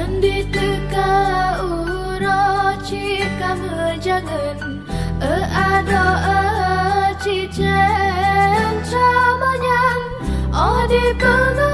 Anditaka urochi kamajangan e ado e chi chen cha manyan odi oh, bunga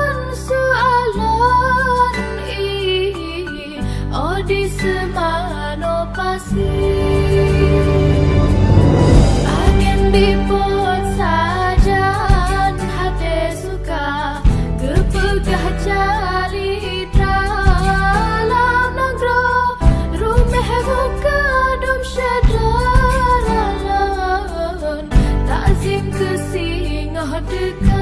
Undercover